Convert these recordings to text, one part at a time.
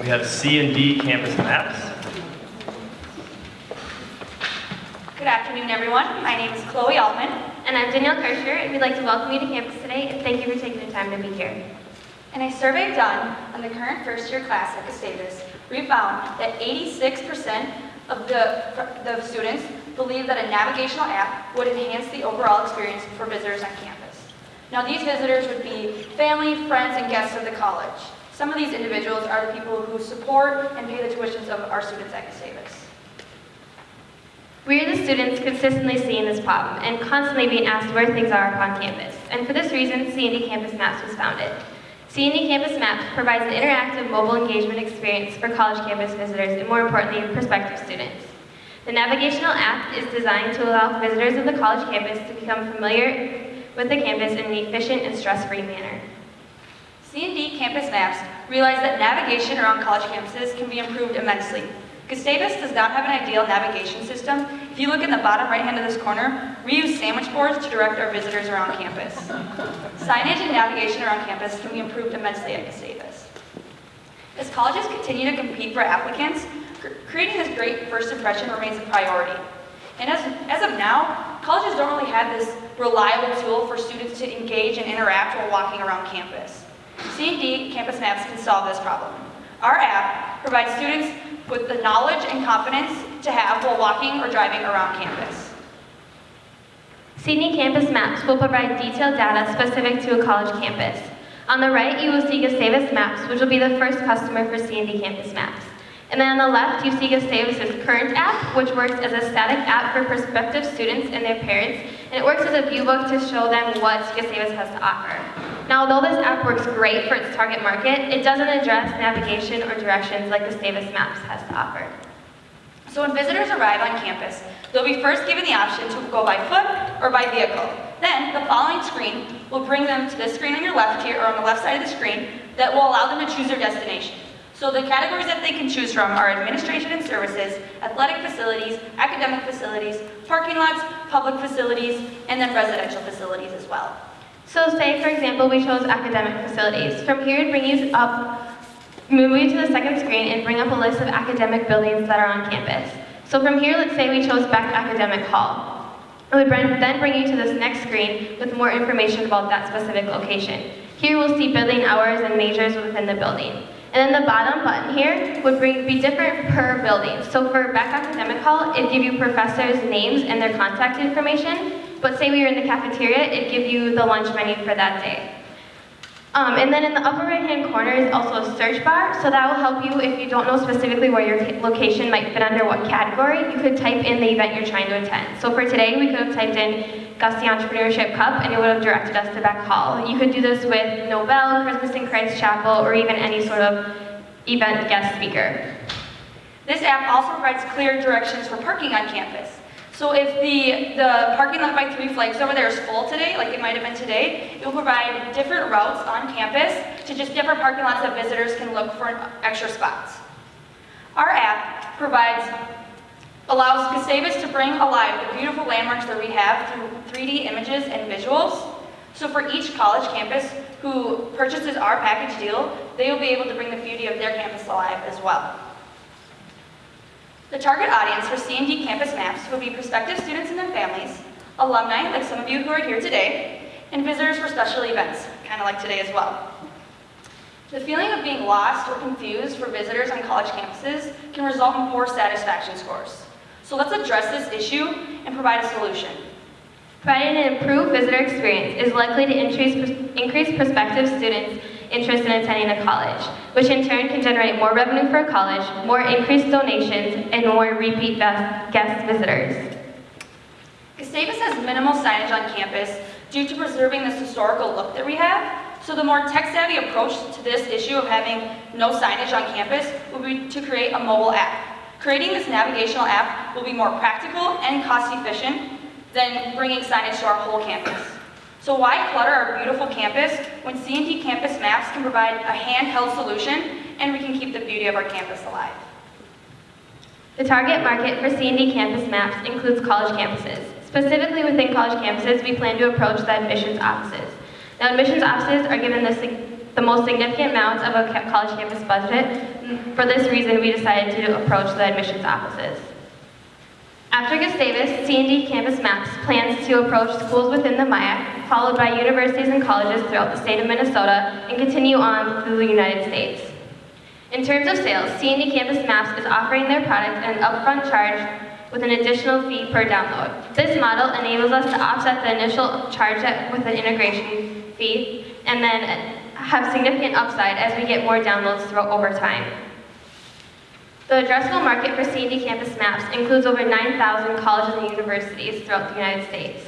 We have C and D campus maps. Good afternoon, everyone. My name is Chloe Altman. And I'm Danielle Kirscher, and we'd like to welcome you to campus today, and thank you for taking the time to be here. In a survey done on the current first-year class at Gustavus, we found that 86% of the, the students believe that a navigational app would enhance the overall experience for visitors on campus. Now, these visitors would be family, friends, and guests of the college. Some of these individuals are the people who support and pay the tuitions of our students at Gustavus. We are the students consistently seeing this problem and constantly being asked where things are upon campus. And for this reason, C&D Campus Maps was founded. C&D Campus Maps provides an interactive mobile engagement experience for college campus visitors and more importantly, prospective students. The navigational app is designed to allow visitors of the college campus to become familiar with the campus in an efficient and stress-free manner. C&D Campus Maps realize that navigation around college campuses can be improved immensely. Gustavus does not have an ideal navigation system. If you look in the bottom right hand of this corner, we use sandwich boards to direct our visitors around campus. Signage and navigation around campus can be improved immensely at Gustavus. As colleges continue to compete for applicants, creating this great first impression remains a priority. And as, as of now, colleges don't really have this reliable tool for students to engage and interact while walking around campus. C&D Campus Maps can solve this problem. Our app provides students with the knowledge and confidence to have while walking or driving around campus. C&D Campus Maps will provide detailed data specific to a college campus. On the right, you will see Gustavus Maps, which will be the first customer for C&D Campus Maps. And then on the left, you see Gustavus' current app, which works as a static app for prospective students and their parents, and it works as a view book to show them what Gustavus has to offer. Now, although this app works great for its target market, it doesn't address navigation or directions like Gustavus Maps has to offer. So when visitors arrive on campus, they'll be first given the option to go by foot or by vehicle. Then the following screen will bring them to this screen on your left here, or on the left side of the screen, that will allow them to choose their destination. So the categories that they can choose from are administration and services, athletic facilities, academic facilities, parking lots, public facilities, and then residential facilities as well. So say, for example, we chose academic facilities. From here, it'd bring you up, move you to the second screen and bring up a list of academic buildings that are on campus. So from here, let's say we chose Beck Academic Hall. It would then bring you to this next screen with more information about that specific location. Here we'll see building hours and majors within the building. And then the bottom button here would bring, be different per building. So for Beck Academic Hall, it'd give you professors' names and their contact information. But say we were in the cafeteria, it'd give you the lunch menu for that day. Um, and then in the upper right-hand corner is also a search bar, so that will help you if you don't know specifically where your location might fit under what category. You could type in the event you're trying to attend. So for today, we could have typed in Gustie Entrepreneurship Cup, and it would have directed us to Beck Hall. You could do this with Nobel, Christmas in Christ Chapel, or even any sort of event guest speaker. This app also provides clear directions for parking on campus. So if the, the parking lot by Three Flags over there is full today, like it might have been today, it will provide different routes on campus to just different parking lots that visitors can look for extra spots. Our app provides, allows Gustavus to bring alive the beautiful landmarks that we have through 3D images and visuals. So for each college campus who purchases our package deal, they will be able to bring the beauty of their campus alive as well. The target audience for C&D Campus Maps will be prospective students and their families, alumni, like some of you who are here today, and visitors for special events, kind of like today as well. The feeling of being lost or confused for visitors on college campuses can result in poor satisfaction scores. So let's address this issue and provide a solution. Providing an improved visitor experience is likely to increase, increase prospective students' interest in attending a college, which in turn can generate more revenue for a college, more increased donations, and more repeat guest visitors. Gustavus has minimal signage on campus due to preserving this historical look that we have. So the more tech-savvy approach to this issue of having no signage on campus would be to create a mobile app. Creating this navigational app will be more practical and cost-efficient than bringing signage to our whole campus. So why clutter our beautiful campus when C&D Campus Maps can provide a handheld solution and we can keep the beauty of our campus alive? The target market for C&D Campus Maps includes college campuses. Specifically within college campuses, we plan to approach the admissions offices. Now, admissions offices are given the, the most significant amount of a college campus budget. Mm, for this reason, we decided to approach the admissions offices. After Gustavus, C&D Campus Maps plans to approach schools within the MIAC, followed by universities and colleges throughout the state of Minnesota, and continue on through the United States. In terms of sales, C&D Campus Maps is offering their product at an upfront charge with an additional fee per download. This model enables us to offset the initial charge with an integration fee, and then have significant upside as we get more downloads throughout over time. The addressable market for C&D Campus Maps includes over 9,000 colleges and universities throughout the United States.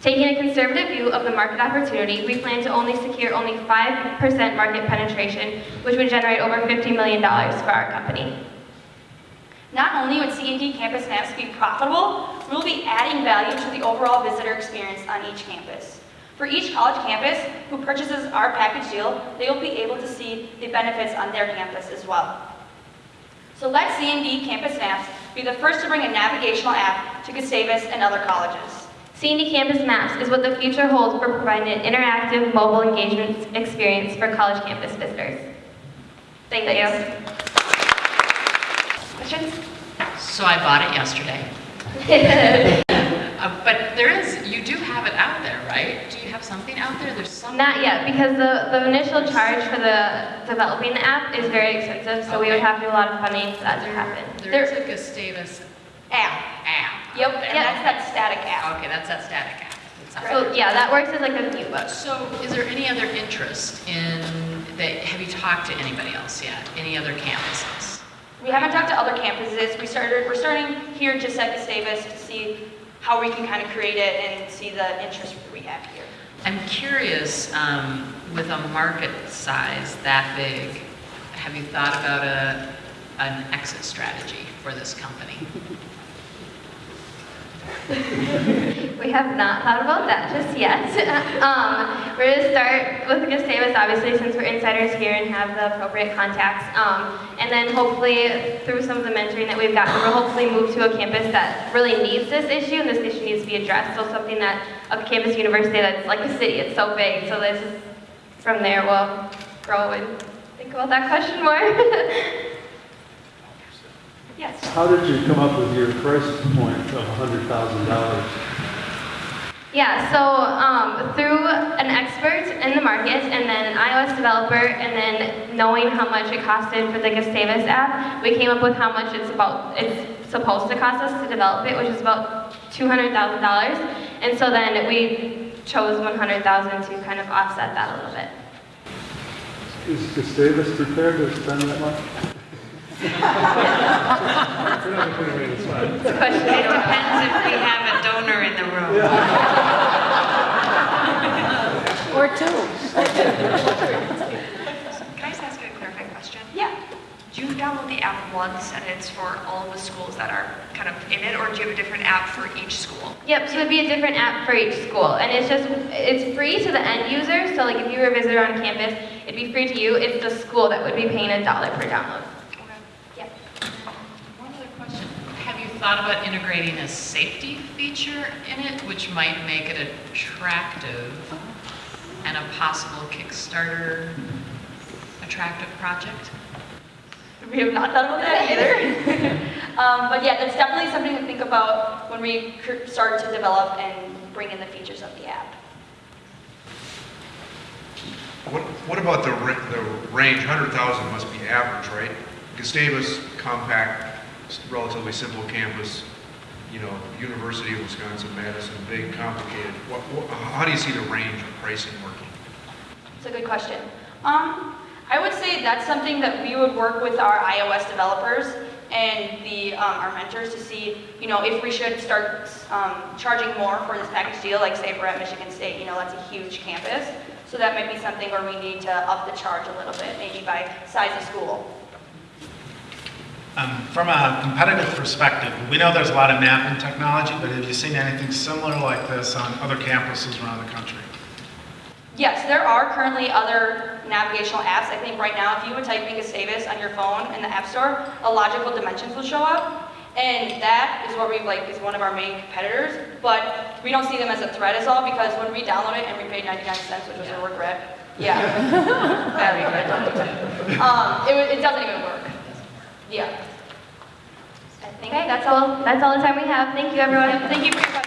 Taking a conservative view of the market opportunity, we plan to only secure only 5% market penetration, which would generate over $50 million for our company. Not only would C&D Campus Maps be profitable, we'll be adding value to the overall visitor experience on each campus. For each college campus who purchases our package deal, they will be able to see the benefits on their campus as well. So let C&D Campus Maps be the first to bring a navigational app to Gustavus and other colleges. C&D Campus Maps is what the future holds for providing an interactive mobile engagement experience for college campus visitors. Thank you. Questions? So I bought it yesterday. Uh, But there is, you do have it out there, right? Do you have something out there? There's some. Not yet, because the, the initial charge for the developing the app is very expensive, so we would have to do a lot of funding for that to happen. There is a Gustavus App. app. Yep, there. and that's that static app. Okay, that's that static app. So, yeah, that works as like a view book. So is there any other interest in, that, have you talked to anybody else yet? Any other campuses? We haven't talked to other campuses. We started, we're starting here just at Gustavus to see how we can kind of create it and see the interest we have here. I'm curious, um, with a market size that big, have you thought about a, an exit strategy for this company? We have not thought about that just yet. Um, we're gonna start with Gustavus, obviously, since we're insiders here and have the appropriate contacts. Um, and then hopefully, through some of the mentoring that we've gotten, we'll hopefully move to a campus that really needs this issue, and this issue needs to be addressed. So something that, a campus university that's like a city, it's so big, so this from there, we'll grow and think about that question more. Yes. How did you come up with your price point of $100,000? Yeah, so um, through an expert in the market and then an iOS developer and then knowing how much it costed for the Gustavus app, we came up with how much it's about, it's supposed to cost us to develop it, which is about $200,000. And so then we chose 100,000 to kind of offset that a little bit. Is Gustavus prepared to spend that much? It's a question I. Depends if we have a donor in the room. Or two. Can I just ask you a clarifying question? Yeah. Do you download the app once and it's for all the schools that are kind of in it, or do you have a different app for each school? Yep, so it'd be a different app for each school, and it's just, it's free to the end user, so like if you were a visitor on campus, it'd be free to you, it's the school that would be paying a dollar per download. Yep. One other question. Have you thought about integrating a safety feature in it, which might make it attractive and a possible Kickstarter attractive project? We have not thought about that either. um, but yeah, that's definitely something to think about when we start to develop and bring in the features of the app. What, what about the, the range, 100,000 must be average, right? Gustavus, compact, s- relatively simple campus, you know, University of Wisconsin-Madison, big, complicated. What, what, how do you see the range of pricing working? It's a good question. Um, I would say that's something that we would work with our iOS developers and the, um, our mentors to see, you know, if we should start um, charging more for this package deal, like say we're at Michigan State, you know, that's a huge campus. So that might be something where we need to up the charge a little bit, maybe by size of school. Um, From a competitive perspective, we know there's a lot of mapping technology, but have you seen anything similar like this on other campuses around the country? Yes, there are currently other navigational apps. I think right now, if you would type in Gustavus on your phone in the App Store, a logical dimensions will show up. And that is what we like, is one of our main competitors. But we don't see them as a threat as all, because when we download it and we paid 99 cents, which was a regret, Yeah. That'd be good. Um, it, it doesn't even work. Yeah. I think Okay, that's all, that's all the time we have. Thank you, everyone. Thank you for your.